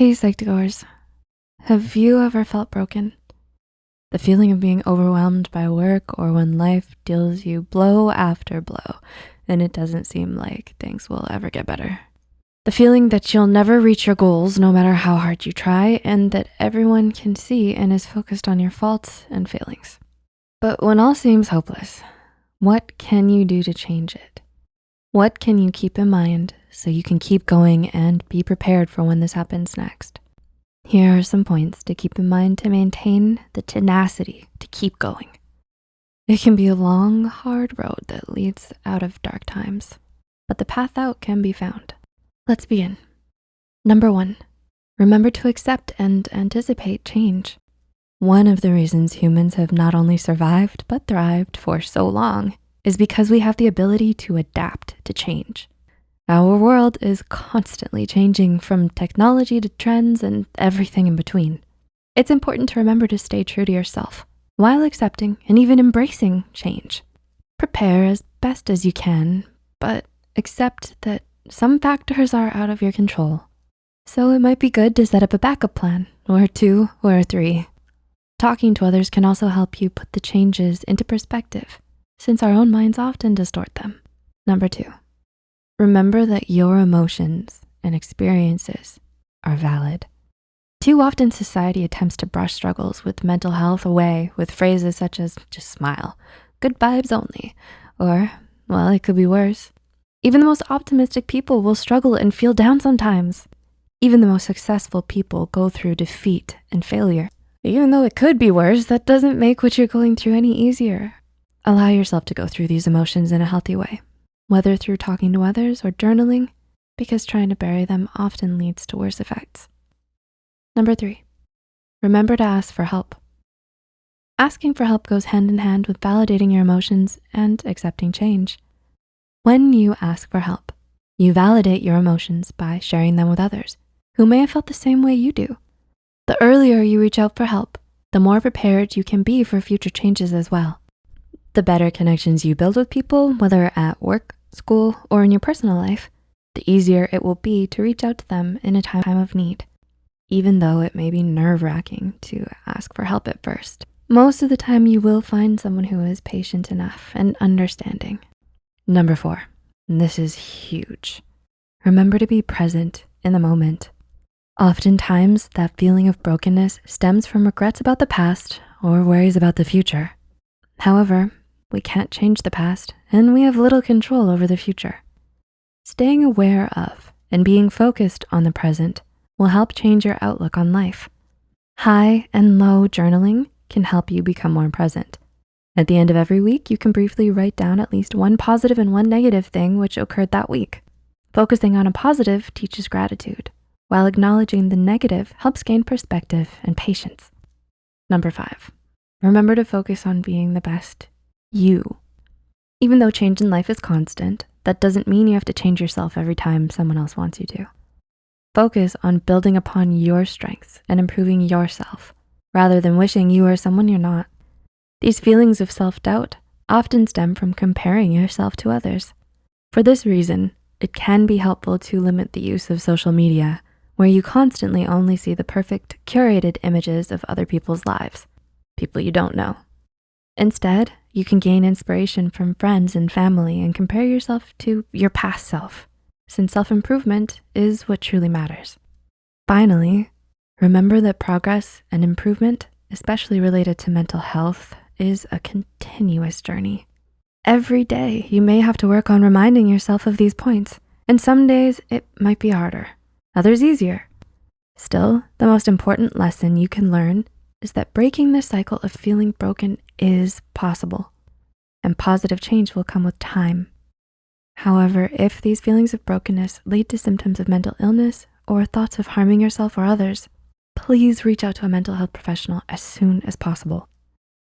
Hey Psych2Goers, have you ever felt broken? The feeling of being overwhelmed by work or when life deals you blow after blow and it doesn't seem like things will ever get better. The feeling that you'll never reach your goals no matter how hard you try and that everyone can see and is focused on your faults and failings. But when all seems hopeless, what can you do to change it? What can you keep in mind so you can keep going and be prepared for when this happens next? Here are some points to keep in mind to maintain the tenacity to keep going. It can be a long, hard road that leads out of dark times, but the path out can be found. Let's begin. Number one, remember to accept and anticipate change. One of the reasons humans have not only survived, but thrived for so long is because we have the ability to adapt to change. Our world is constantly changing from technology to trends and everything in between. It's important to remember to stay true to yourself while accepting and even embracing change. Prepare as best as you can, but accept that some factors are out of your control. So it might be good to set up a backup plan or two or three. Talking to others can also help you put the changes into perspective since our own minds often distort them. Number two, remember that your emotions and experiences are valid. Too often society attempts to brush struggles with mental health away with phrases such as just smile, good vibes only, or well, it could be worse. Even the most optimistic people will struggle and feel down sometimes. Even the most successful people go through defeat and failure. Even though it could be worse, that doesn't make what you're going through any easier. Allow yourself to go through these emotions in a healthy way, whether through talking to others or journaling, because trying to bury them often leads to worse effects. Number three, remember to ask for help. Asking for help goes hand in hand with validating your emotions and accepting change. When you ask for help, you validate your emotions by sharing them with others who may have felt the same way you do. The earlier you reach out for help, the more prepared you can be for future changes as well. The better connections you build with people, whether at work, school, or in your personal life, the easier it will be to reach out to them in a time of need, even though it may be nerve wracking to ask for help at first. Most of the time you will find someone who is patient enough and understanding. Number four, this is huge. Remember to be present in the moment. Oftentimes that feeling of brokenness stems from regrets about the past or worries about the future. However, we can't change the past and we have little control over the future. Staying aware of and being focused on the present will help change your outlook on life. High and low journaling can help you become more present. At the end of every week, you can briefly write down at least one positive and one negative thing which occurred that week. Focusing on a positive teaches gratitude, while acknowledging the negative helps gain perspective and patience. Number five, remember to focus on being the best you. Even though change in life is constant, that doesn't mean you have to change yourself every time someone else wants you to. Focus on building upon your strengths and improving yourself rather than wishing you are someone you're not. These feelings of self-doubt often stem from comparing yourself to others. For this reason, it can be helpful to limit the use of social media where you constantly only see the perfect curated images of other people's lives, people you don't know. Instead, you can gain inspiration from friends and family and compare yourself to your past self, since self-improvement is what truly matters. Finally, remember that progress and improvement, especially related to mental health, is a continuous journey. Every day, you may have to work on reminding yourself of these points, and some days it might be harder, others easier. Still, the most important lesson you can learn is that breaking the cycle of feeling broken is possible and positive change will come with time. However, if these feelings of brokenness lead to symptoms of mental illness or thoughts of harming yourself or others, please reach out to a mental health professional as soon as possible.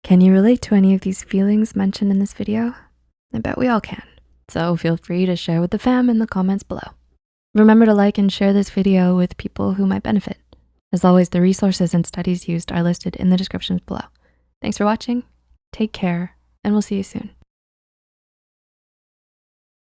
Can you relate to any of these feelings mentioned in this video? I bet we all can. So feel free to share with the fam in the comments below. Remember to like and share this video with people who might benefit. As always, the resources and studies used are listed in the descriptions below. Thanks for watching, take care, and we'll see you soon.